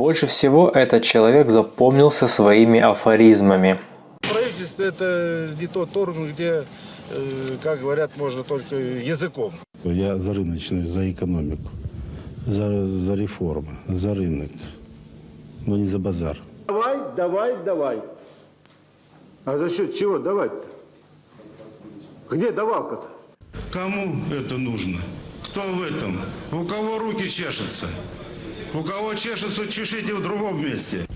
Больше всего этот человек запомнился своими афоризмами. Правительство это не тот орган, где, э, как говорят, можно только языком. Я за рыночную, за экономику, за, за реформы, за рынок, но не за базар. Давай, давай, давай. А за счет чего давать-то? Где давалка-то? Кому это нужно? Кто в этом? У кого руки чешутся? У кого чешутся, чешите в другом месте.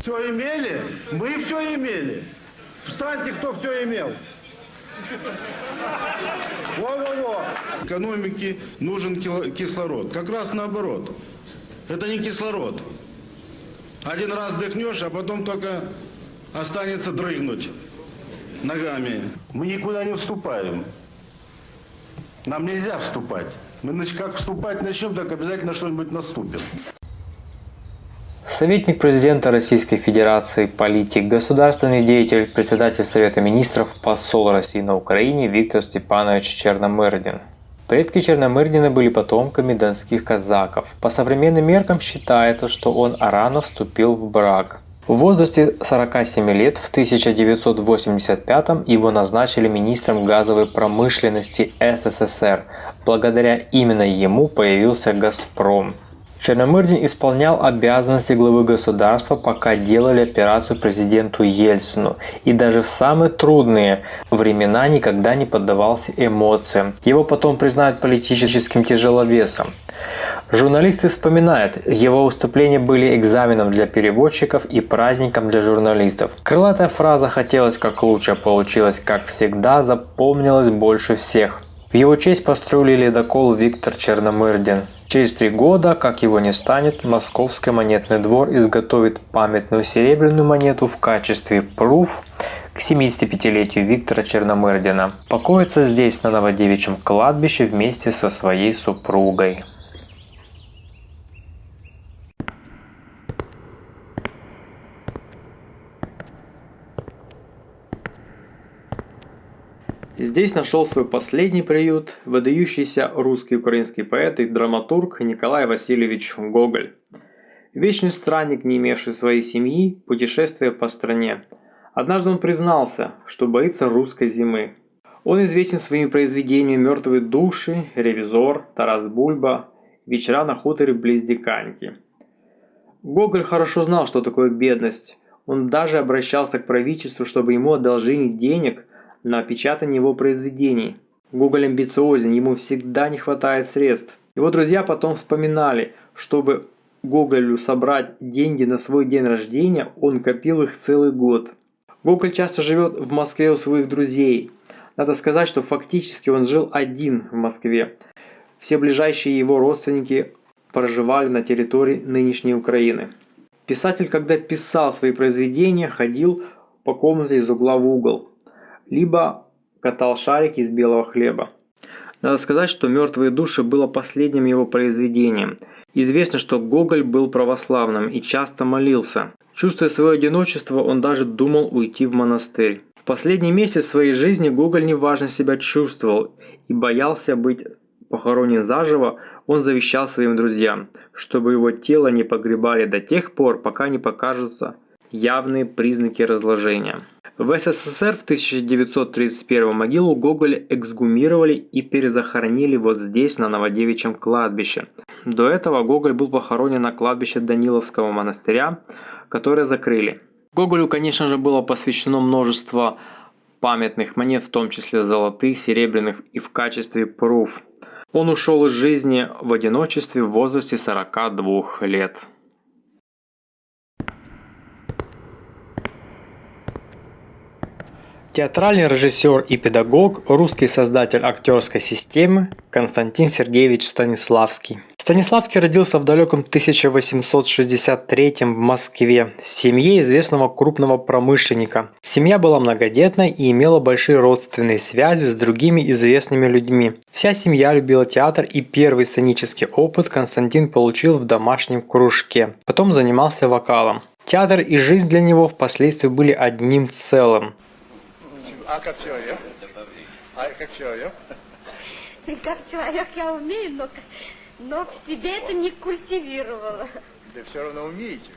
Все имели? Мы все имели. Встаньте, кто все имел. Во-во-во. Экономике нужен кислород. Как раз наоборот. Это не кислород. Один раз дыхнешь, а потом только останется дрыгнуть ногами. Мы никуда не вступаем. Нам нельзя вступать. Мы нач- как вступать начнем, так обязательно что-нибудь наступит. Советник президента Российской Федерации, политик, государственный деятель, председатель Совета Министров, посол России на Украине Виктор Степанович Черномырдин. Предки Черномырдина были потомками донских казаков. По современным меркам считается, что он рано вступил в брак. В возрасте 47 лет в 1985 его назначили министром газовой промышленности СССР. Благодаря именно ему появился «Газпром». Черномырдин исполнял обязанности главы государства, пока делали операцию президенту Ельцину. И даже в самые трудные времена никогда не поддавался эмоциям. Его потом признают политическим тяжеловесом. Журналисты вспоминают, его выступления были экзаменом для переводчиков и праздником для журналистов. Крылатая фраза «хотелось как лучше, получилось как всегда» запомнилась больше всех. В его честь построили ледокол Виктор Черномырдин. Через три года, как его не станет, Московский монетный двор изготовит памятную серебряную монету в качестве пруф к 75-летию Виктора Черномырдина. Покоится здесь, на Новодевичьем кладбище, вместе со своей супругой. Здесь нашел свой последний приют выдающийся русский украинский поэт и драматург Николай Васильевич Гоголь. Вечный странник, не имевший своей семьи, путешествуя по стране. Однажды он признался, что боится русской зимы. Он известен своими произведениями «Мертвые души», «Ревизор», «Тарас Бульба», «Вечера на хуторе близ Диканьки». Гоголь хорошо знал, что такое бедность. Он даже обращался к правительству, чтобы ему одолжили денег на печатание его произведений. Гоголь амбициозен, ему всегда не хватает средств. Его друзья потом вспоминали, чтобы Гоголю собрать деньги на свой день рождения, он копил их целый год. Гоголь часто живет в Москве у своих друзей. Надо сказать, что фактически он жил один в Москве. Все ближайшие его родственники проживали на территории нынешней Украины. Писатель, когда писал свои произведения, ходил по комнате из угла в угол либо катал шарики из белого хлеба. Надо сказать, что «Мертвые души» было последним его произведением. Известно, что Гоголь был православным и часто молился. Чувствуя свое одиночество, он даже думал уйти в монастырь. В последний месяц своей жизни Гоголь неважно себя чувствовал и боялся быть похоронен заживо, он завещал своим друзьям, чтобы его тело не погребали до тех пор, пока не покажутся явные признаки разложения. В СССР в 1931 могилу Гоголя эксгумировали и перезахоронили вот здесь, на Новодевичьем кладбище. До этого Гоголь был похоронен на кладбище Даниловского монастыря, которое закрыли. Гоголю, конечно же, было посвящено множество памятных монет, в том числе золотых, серебряных и в качестве пруф. Он ушел из жизни в одиночестве в возрасте 42 лет. Театральный режиссер и педагог, русский создатель актерской системы Константин Сергеевич Станиславский. Станиславский родился в далеком 1863 в Москве в семье известного крупного промышленника. Семья была многодетной и имела большие родственные связи с другими известными людьми. Вся семья любила театр и первый сценический опыт Константин получил в домашнем кружке. Потом занимался вокалом. Театр и жизнь для него впоследствии были одним целым. А как человек? А как человек? Как человек я умею, но но в себе это не культивировала. Да все равно умеете.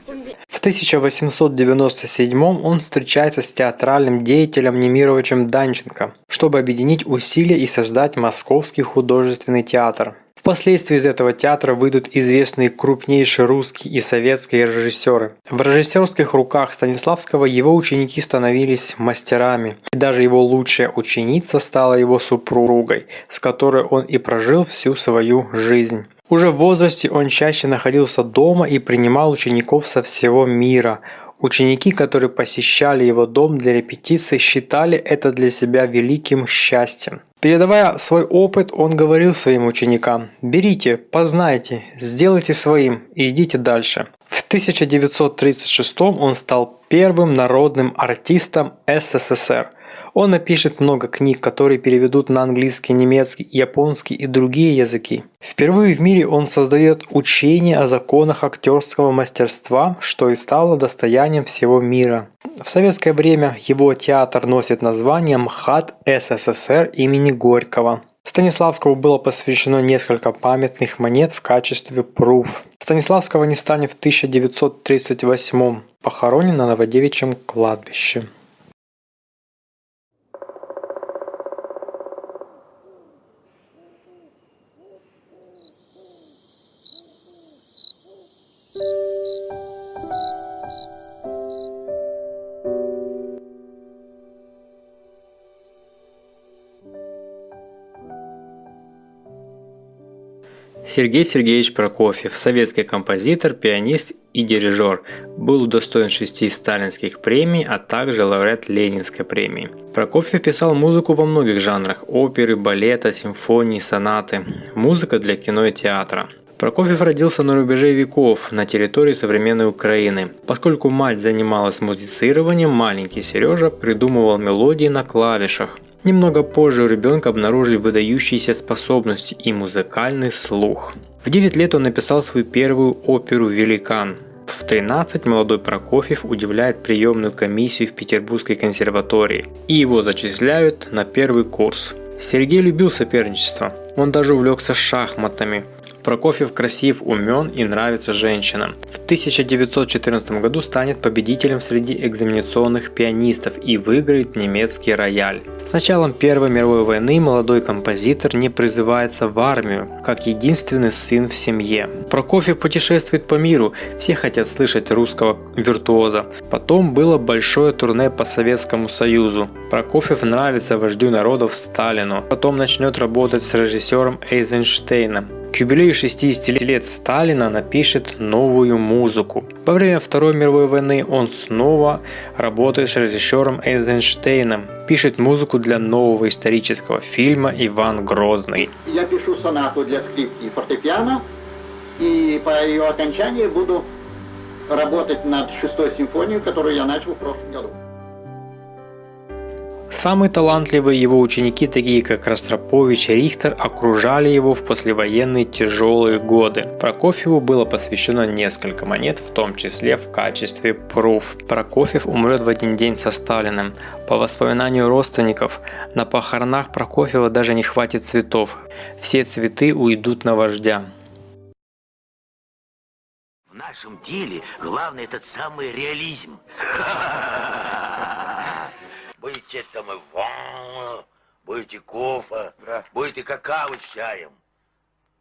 В 1897 он встречается с театральным деятелем Немировичем Данченко, чтобы объединить усилия и создать Московский художественный театр. Впоследствии из этого театра выйдут известные крупнейшие русские и советские режиссеры. В режиссерских руках Станиславского его ученики становились мастерами, и даже его лучшая ученица стала его супругой, с которой он и прожил всю свою жизнь. Уже в возрасте он чаще находился дома и принимал учеников со всего мира. Ученики, которые посещали его дом для репетиций, считали это для себя великим счастьем. Передавая свой опыт, он говорил своим ученикам «Берите, познайте, сделайте своим и идите дальше». В 1936 он стал первым народным артистом СССР – он напишет много книг, которые переведут на английский, немецкий, японский и другие языки. Впервые в мире он создает учение о законах актерского мастерства, что и стало достоянием всего мира. В советское время его театр носит название МХАТ СССР имени Горького. Станиславскому было посвящено несколько памятных монет в качестве пруф. Станиславского не станет в 1938 похоронен на Новодевичьем кладбище. Сергей Сергеевич Прокофьев, советский композитор, пианист и дирижер, был удостоен шести сталинских премий, а также лауреат Ленинской премии. Прокофьев писал музыку во многих жанрах – оперы, балета, симфонии, сонаты, музыка для кино и театра. Прокофьев родился на рубеже веков на территории современной Украины. Поскольку мать занималась музицированием, маленький Сережа придумывал мелодии на клавишах – Немного позже у ребенка обнаружили выдающиеся способности и музыкальный слух. В 9 лет он написал свою первую оперу «Великан». В 13 молодой Прокофьев удивляет приемную комиссию в Петербургской консерватории, и его зачисляют на первый курс. Сергей любил соперничество, он даже увлекся шахматами, Прокофьев красив, умен и нравится женщинам. В 1914 году станет победителем среди экзаменационных пианистов и выиграет немецкий рояль. С началом Первой мировой войны молодой композитор не призывается в армию, как единственный сын в семье. Прокофьев путешествует по миру, все хотят слышать русского виртуоза. Потом было большое турне по Советскому Союзу. Прокофьев нравится вождю народов Сталину. Потом начнет работать с режиссером Эйзенштейном. К юбилею 60 лет Сталина напишет новую музыку. Во время Второй мировой войны он снова работает с режиссером Эйзенштейном, пишет музыку для нового исторического фильма «Иван Грозный». Я пишу сонату для скрипки и фортепиано, и по ее окончании буду работать над шестой симфонией, которую я начал в прошлом году. Самые талантливые его ученики, такие как Ростропович и Рихтер, окружали его в послевоенные тяжелые годы. Прокофьеву было посвящено несколько монет, в том числе в качестве пруф. Прокофьев умрет в один день со Сталиным. По воспоминанию родственников, на похоронах Прокофьева даже не хватит цветов. Все цветы уйдут на вождя. В нашем деле главный этот самый реализм. Будете там Иван, будете кофе, да. будете какао с чаем.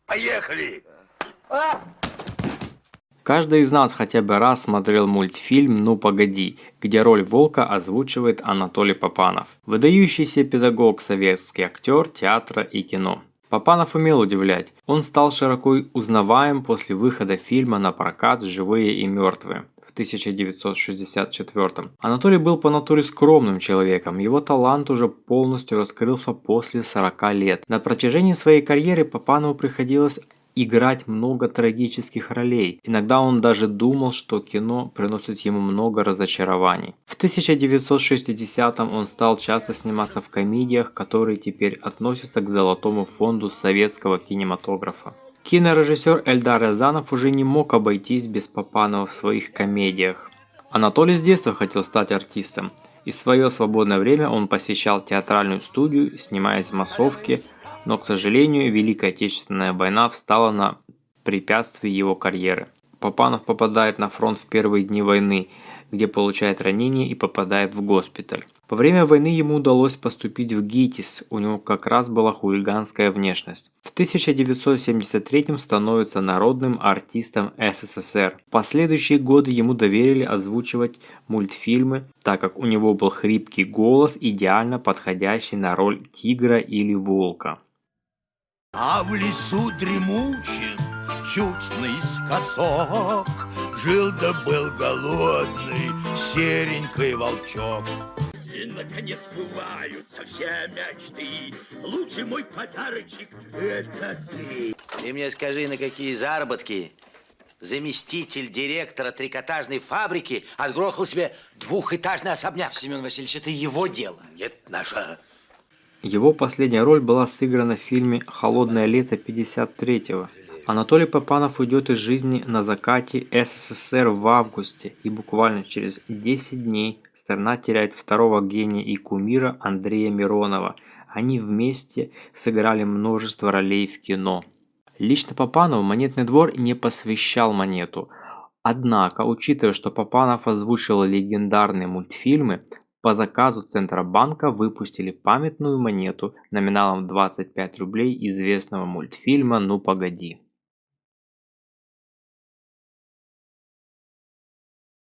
Поехали! Каждый из нас хотя бы раз смотрел мультфильм «Ну погоди», где роль волка озвучивает Анатолий Попанов. Выдающийся педагог, советский актер театра и кино. Попанов умел удивлять. Он стал широко узнаваем после выхода фильма на прокат «Живые и мертвые» в 1964. Анатолий был по натуре скромным человеком, его талант уже полностью раскрылся после 40 лет. На протяжении своей карьеры Папанову приходилось играть много трагических ролей. Иногда он даже думал, что кино приносит ему много разочарований. В 1960-м он стал часто сниматься в комедиях, которые теперь относятся к золотому фонду советского кинематографа. Кинорежиссер Эльдар Рязанов уже не мог обойтись без Папанова в своих комедиях. Анатолий с детства хотел стать артистом, и в свое свободное время он посещал театральную студию, снимаясь в массовке, но, к сожалению, Великая Отечественная война встала на препятствий его карьеры. Папанов попадает на фронт в первые дни войны, где получает ранение и попадает в госпиталь. Во время войны ему удалось поступить в ГИТИС, у него как раз была хулиганская внешность. В 1973 становится народным артистом СССР. В последующие годы ему доверили озвучивать мультфильмы, так как у него был хрипкий голос, идеально подходящий на роль тигра или волка. А в лесу дремучем, чуть наискосок, Жил да был голодный серенький волчок. И, наконец, сбываются все мечты. Лучший мой подарочек — это ты. Ты мне скажи, на какие заработки заместитель директора трикотажной фабрики отгрохал себе двухэтажный особняк? Семен Васильевич, это его дело. Нет, наша. Его последняя роль была сыграна в фильме «Холодное лето 53-го». Анатолий Попанов уйдет из жизни на закате СССР в августе, и буквально через 10 дней страна теряет второго гения и кумира Андрея Миронова. Они вместе сыграли множество ролей в кино. Лично Попанову Монетный двор не посвящал Монету. Однако, учитывая, что Попанов озвучил легендарные мультфильмы, по заказу Центробанка выпустили памятную монету номиналом 25 рублей известного мультфильма «Ну погоди».